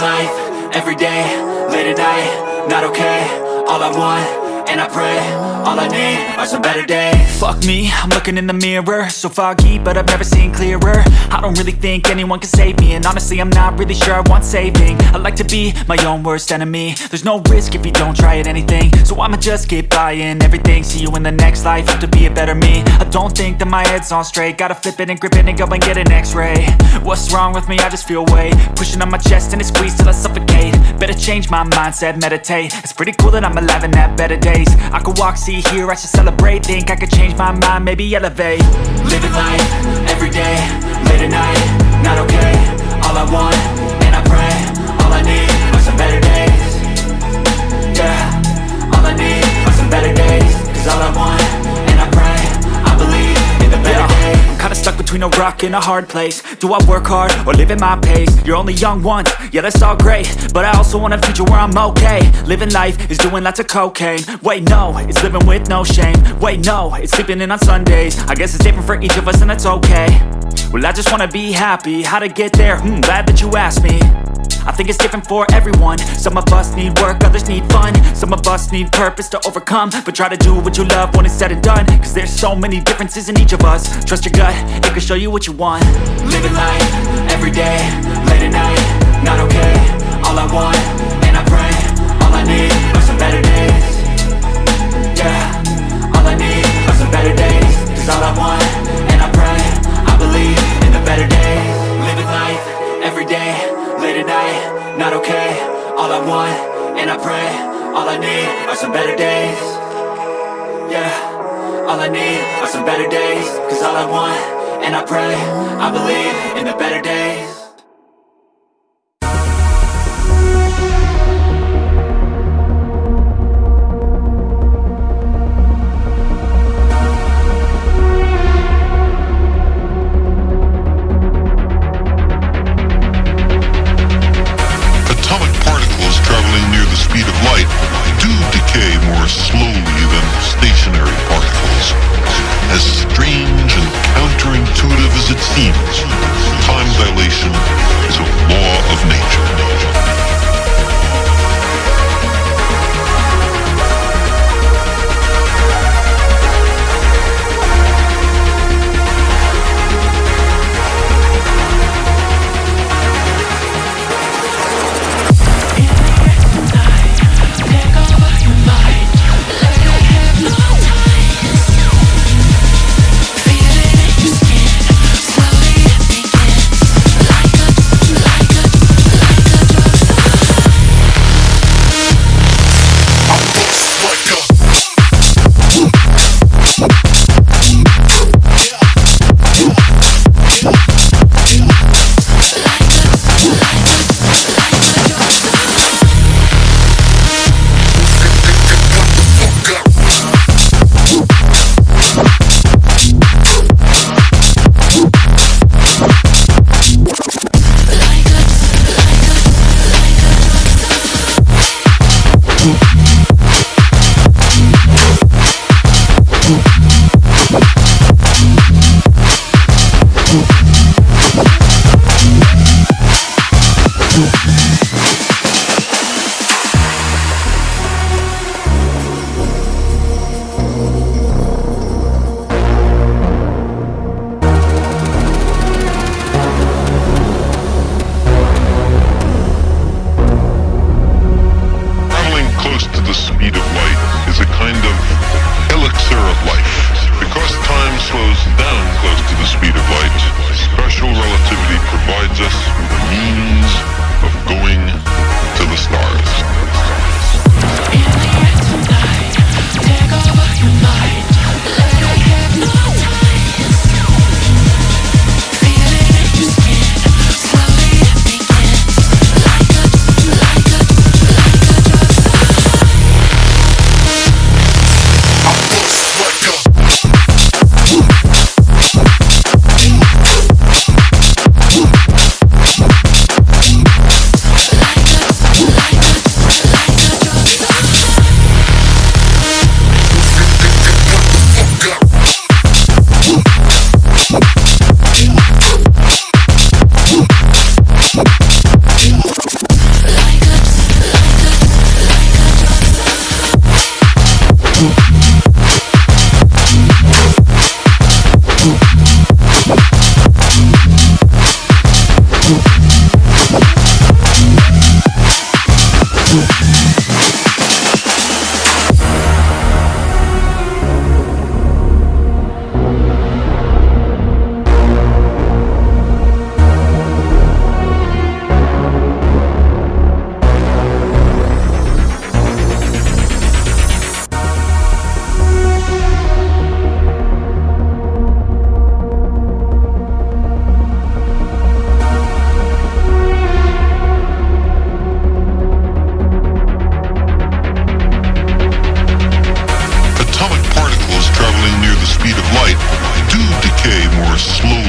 Life, everyday, late at night, not okay All I want, and I pray, all I need are some better days. Fuck me, I'm looking in the mirror. So foggy, but I've never seen clearer. I don't really think anyone can save me And honestly, I'm not really sure I want saving. I like to be my own worst enemy. There's no risk if you don't try at anything. So I'ma just keep buying everything. See you in the next life, have to be a better me. I don't think that my head's on straight. Gotta flip it and grip it and go and get an x-ray. What's wrong with me? I just feel weight. Pushing on my chest and it squeezes till I suffocate. Better change my mindset, meditate. It's pretty cool that I'm alive and have better days. I could walk, see, hear, I should celebrate. Think I could change my mind, maybe elevate. Living life, everyday, late at night, not okay. All I want, between a rock and a hard place. Do I work hard or live at my pace? You're only young once, yeah that's all great. But I also want a future where I'm okay. Living life is doing lots of cocaine. Wait no, it's living with no shame. Wait no, it's sleeping in on Sundays. I guess it's different for each of us and that's okay. Well I just wanna be happy, how to get there? Hmm, glad that you asked me I think it's different for everyone. Some of us need work, others need fun. Some of us need purpose to overcome. But try to do what you love when it's said and done. Cause there's so many differences in each of us. Trust your gut, it can show you what you want. Living life, everyday, late at night, not okay. All I want, and I pray, all I need are some better days. Yeah, pray, all I need are some better days. Yeah, all I need are some better days. Cause all I want, and I pray, I believe in the better days Revolution. of life. Because time slows down close to the speed of light, special relativity provides us with a means of going to the stars. you. slow.